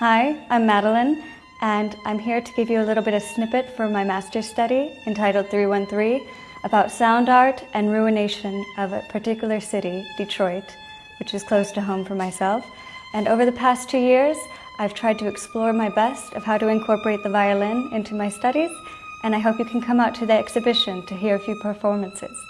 Hi, I'm Madeline, and I'm here to give you a little bit of snippet from my master's study entitled 313 about sound art and ruination of a particular city, Detroit, which is close to home for myself. And over the past two years, I've tried to explore my best of how to incorporate the violin into my studies, and I hope you can come out to the exhibition to hear a few performances.